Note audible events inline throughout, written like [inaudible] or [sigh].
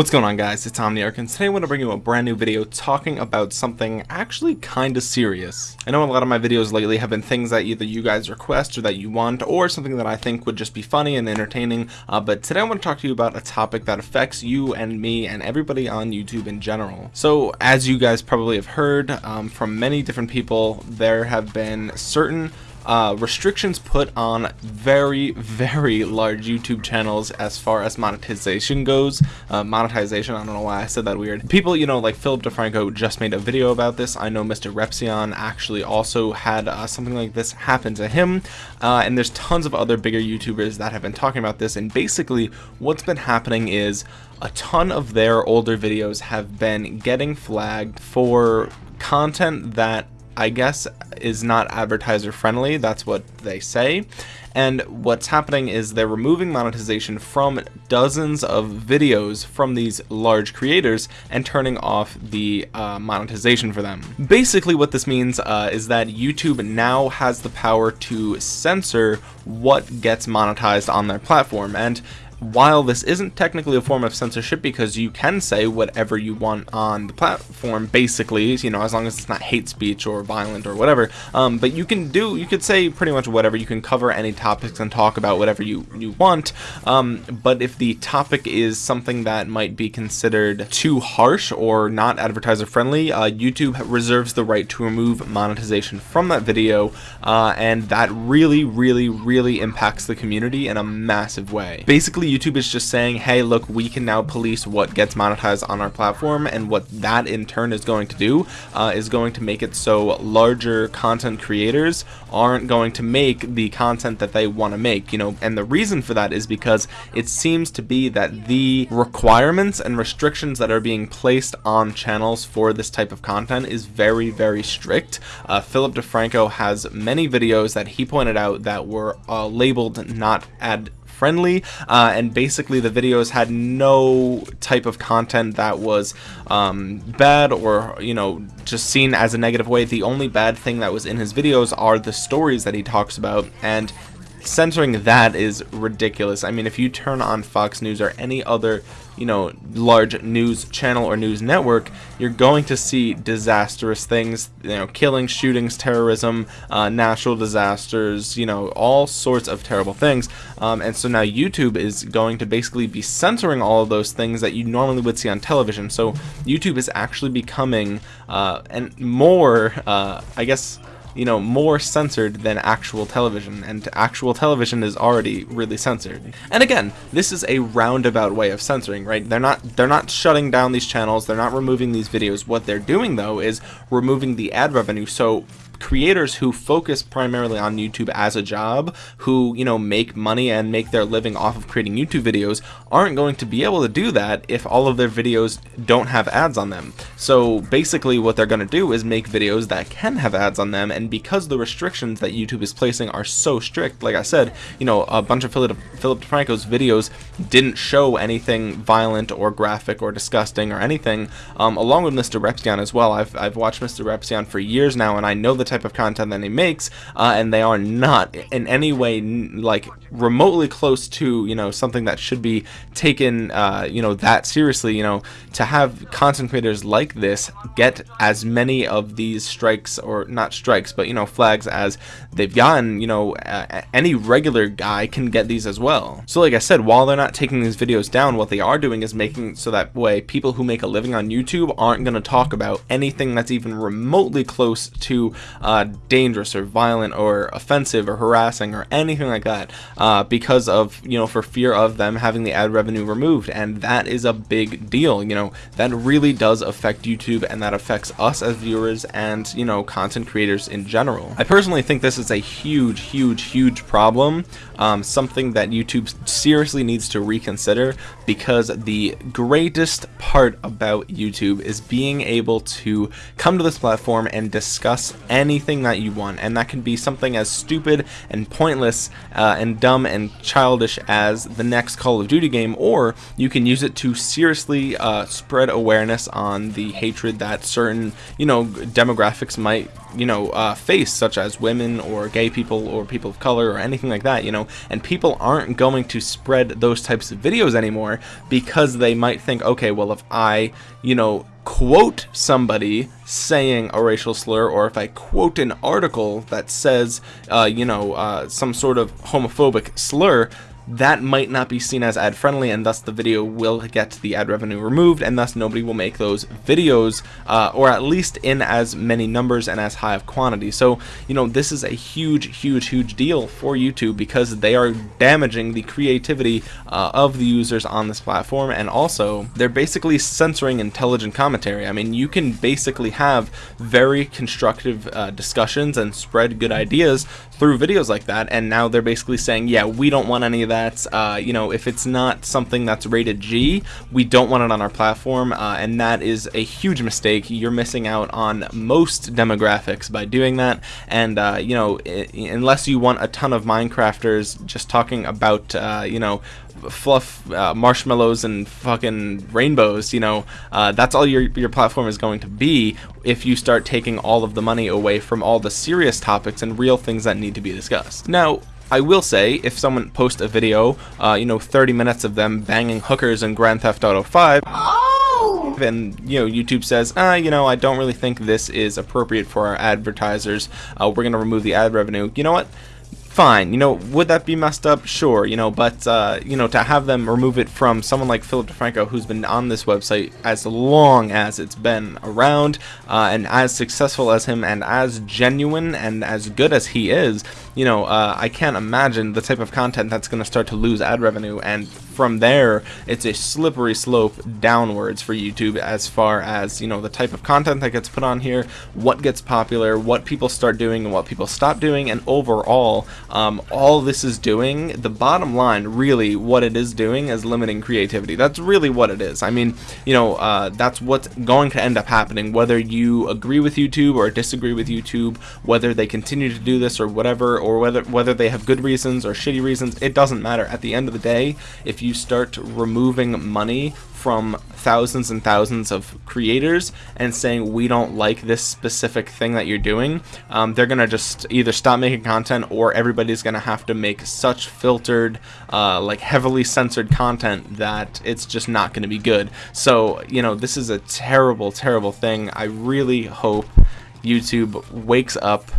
What's going on guys, it's Omniarch and today I want to bring you a brand new video talking about something actually kinda serious. I know a lot of my videos lately have been things that either you guys request or that you want or something that I think would just be funny and entertaining, uh, but today I want to talk to you about a topic that affects you and me and everybody on YouTube in general. So as you guys probably have heard um, from many different people, there have been certain uh, restrictions put on very, very large YouTube channels as far as monetization goes. Uh, monetization, I don't know why I said that weird. People, you know, like Philip DeFranco just made a video about this. I know Mr. Repzion actually also had uh, something like this happen to him. Uh, and there's tons of other bigger YouTubers that have been talking about this. And basically, what's been happening is a ton of their older videos have been getting flagged for content that I guess is not advertiser friendly. That's what they say. And what's happening is they're removing monetization from dozens of videos from these large creators and turning off the uh, monetization for them. Basically what this means uh, is that YouTube now has the power to censor what gets monetized on their platform. And while this isn't technically a form of censorship because you can say whatever you want on the platform basically you know as long as it's not hate speech or violent or whatever. Um, but you can do you could say pretty much whatever. You can cover any topics and talk about whatever you you want. Um, but if the topic is something that might be considered too harsh or not advertiser friendly uh, YouTube reserves the right to remove monetization from that video uh, and that really really really impacts the community in a massive way. Basically YouTube is just saying, hey, look, we can now police what gets monetized on our platform, and what that in turn is going to do uh, is going to make it so larger content creators aren't going to make the content that they want to make, you know, and the reason for that is because it seems to be that the requirements and restrictions that are being placed on channels for this type of content is very, very strict. Uh, Philip DeFranco has many videos that he pointed out that were uh, labeled not ad friendly uh, and basically the videos had no type of content that was um, bad or you know just seen as a negative way. The only bad thing that was in his videos are the stories that he talks about and censoring that is ridiculous. I mean, if you turn on Fox News or any other, you know, large news channel or news network, you're going to see disastrous things, you know, killings, shootings, terrorism, uh, natural disasters, you know, all sorts of terrible things. Um, and so now YouTube is going to basically be censoring all of those things that you normally would see on television. So YouTube is actually becoming uh, and more, uh, I guess, you know, more censored than actual television, and actual television is already really censored. And again, this is a roundabout way of censoring, right? They're not they're not shutting down these channels, they're not removing these videos. What they're doing though is removing the ad revenue. So creators who focus primarily on YouTube as a job, who, you know, make money and make their living off of creating YouTube videos, aren't going to be able to do that if all of their videos don't have ads on them. So basically what they're going to do is make videos that can have ads on them, and because the restrictions that YouTube is placing are so strict, like I said, you know, a bunch of Philip, Philip DeFranco's videos didn't show anything violent or graphic or disgusting or anything, um, along with Mr. Repzion as well. I've, I've watched Mr. Repzion for years now, and I know the type of content that he makes, uh, and they are not in any way like remotely close to you know something that should be taken uh, you know that seriously. You know to have content creators like this get as many of these strikes or not strikes, but you know flags as they've gotten. You know uh, any regular guy can get these as well. So like I said, while they're not taking these videos down, what they are doing is making so that way people who make a living on YouTube aren't going to talk about anything that's even remotely close to uh, dangerous or violent or offensive or harassing or anything like that uh, because of you know for fear of them having the ad revenue removed. And that is a big deal you know. That really does affect YouTube and that affects us as viewers and you know content creators in general. I personally think this is a huge huge huge problem um, something that YouTube seriously needs to reconsider because the greatest part about YouTube is being able to come to this platform and discuss any anything that you want, and that can be something as stupid and pointless uh, and dumb and childish as the next Call of Duty game, or you can use it to seriously uh, spread awareness on the hatred that certain, you know, demographics might, you know, uh, face, such as women or gay people or people of color or anything like that, you know, and people aren't going to spread those types of videos anymore because they might think, okay, well, if I, you know, quote somebody saying a racial slur or if I quote an article that says, uh, you know, uh, some sort of homophobic slur, that might not be seen as ad friendly and thus the video will get the ad revenue removed and thus nobody will make those videos uh, or at least in as many numbers and as high of quantity. So you know this is a huge huge huge deal for YouTube because they are damaging the creativity uh, of the users on this platform and also they're basically censoring intelligent commentary. I mean you can basically have very constructive uh, discussions and spread good ideas through videos like that and now they're basically saying yeah we don't want any of that that, uh, you know, if it's not something that's rated G, we don't want it on our platform, uh, and that is a huge mistake. You're missing out on most demographics by doing that, and, uh, you know, unless you want a ton of Minecrafters just talking about, uh, you know, fluff uh, marshmallows and fucking rainbows you know uh, that's all your your platform is going to be if you start taking all of the money away from all the serious topics and real things that need to be discussed now I will say, if someone posts a video, uh, you know, 30 minutes of them banging hookers in Grand Theft Auto 5, oh! and, you know, YouTube says, ah, you know, I don't really think this is appropriate for our advertisers, uh, we're going to remove the ad revenue, you know what? fine. You know, would that be messed up? Sure. You know, but uh, you know, to have them remove it from someone like Philip DeFranco, who's been on this website as long as it's been around, uh, and as successful as him, and as genuine and as good as he is, you know, uh, I can't imagine the type of content that's going to start to lose ad revenue, and from there, it's a slippery slope downwards for YouTube as far as you know the type of content that gets put on here, what gets popular, what people start doing, and what people stop doing, and overall um, all this is doing, the bottom line, really, what it is doing is limiting creativity. That's really what it is. I mean, you know, uh, that's what's going to end up happening, whether you agree with YouTube or disagree with YouTube, whether they continue to do this or whatever, or whether whether they have good reasons or shitty reasons, it doesn't matter. At the end of the day, if you start removing money from thousands and thousands of creators and saying we don't like this specific thing that you're doing, um, they're gonna just either stop making content or everybody's gonna have to make such filtered, uh, like heavily censored content that it's just not gonna be good. So you know this is a terrible, terrible thing. I really hope YouTube wakes up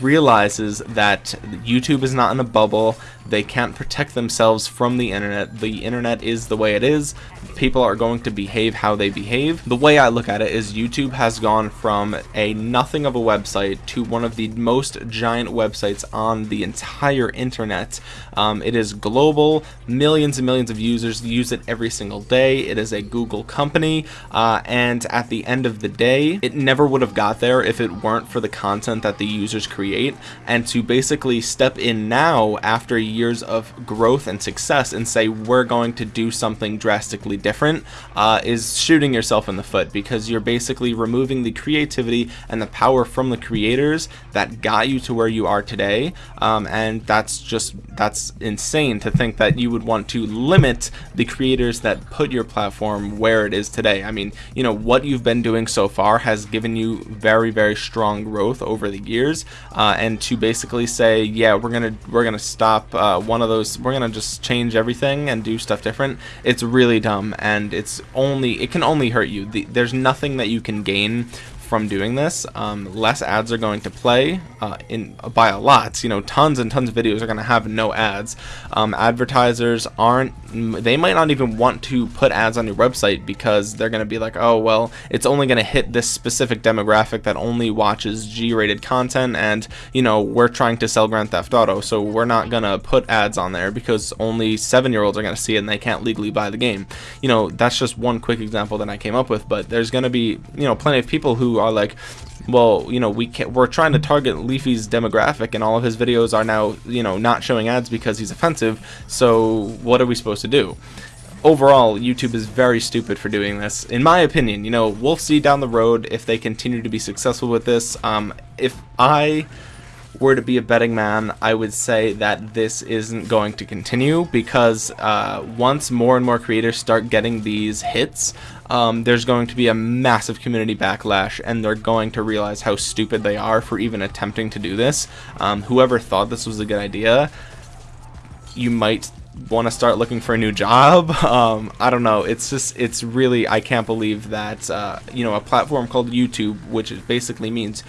realizes that YouTube is not in a bubble. They can't protect themselves from the internet. The internet is the way it is. People are going to behave how they behave. The way I look at it is YouTube has gone from a nothing of a website to one of the most giant websites on the entire internet. Um, it is global. Millions and millions of users use it every single day. It is a Google company. Uh, and at the end of the day, it never would have got there if it weren't for the content that the users create and to basically step in now after years of growth and success and say we're going to do something drastically different uh, is shooting yourself in the foot because you're basically removing the creativity and the power from the creators that got you to where you are today. Um, and that's just that's insane to think that you would want to limit the creators that put your platform where it is today. I mean you know what you've been doing so far has given you very very strong growth over the years uh, and to basically say, yeah, we're gonna we're gonna stop uh, one of those, we're gonna just change everything and do stuff different. It's really dumb, and it's only it can only hurt you. The, there's nothing that you can gain from doing this. Um, less ads are going to play uh, in by a lot. You know, tons and tons of videos are going to have no ads. Um, advertisers aren't. They might not even want to put ads on your website because they're going to be like, oh well, it's only going to hit this specific demographic that only watches G-rated content, and you know we're trying to sell Grand Theft Auto, so we're not going to put ads on there because only seven-year-olds are going to see it and they can't legally buy the game. You know, that's just one quick example that I came up with, but there's going to be you know plenty of people who are like, well, you know, we can't, we're trying to target Leafy's demographic, and all of his videos are now, you know, not showing ads because he's offensive. So what are we supposed to do? overall, YouTube is very stupid for doing this. In my opinion, you know, we'll see down the road if they continue to be successful with this. Um, if I were to be a betting man, I would say that this isn't going to continue because uh, once more and more creators start getting these hits, um, there's going to be a massive community backlash and they're going to realize how stupid they are for even attempting to do this. Um, whoever thought this was a good idea, you might want to start looking for a new job. [laughs] Um, I don't know. It's just, it's really, I can't believe that, uh, you know, a platform called YouTube, which basically means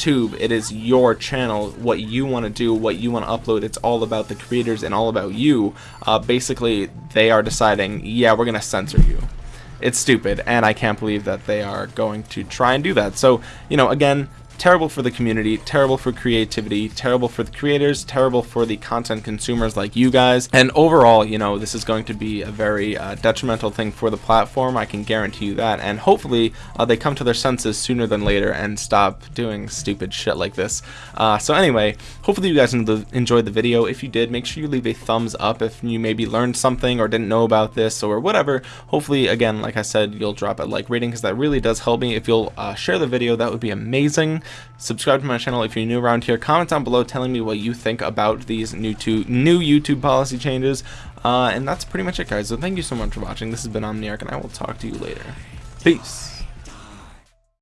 YouTube, it is your channel, what you want to do, what you want to upload. It's all about the creators and all about you. Uh, basically, they are deciding, yeah, we're going to censor you. It's stupid, and I can't believe that they are going to try and do that. So, you know, again, terrible for the community, terrible for creativity, terrible for the creators, terrible for the content consumers like you guys. And overall, you know, this is going to be a very uh, detrimental thing for the platform. I can guarantee you that. And hopefully uh, they come to their senses sooner than later and stop doing stupid shit like this. Uh, so anyway, hopefully you guys enjoyed the video. If you did, make sure you leave a thumbs up if you maybe learned something or didn't know about this or whatever. Hopefully, again, like I said, you'll drop a like rating because that really does help me. If you'll uh, share the video, that would be amazing. Subscribe to my channel if you're new around here. Comment down below telling me what you think about these new two new YouTube policy changes. Uh, and that's pretty much it, guys. So thank you so much for watching. This has been Omniarch, and I will talk to you later. Peace.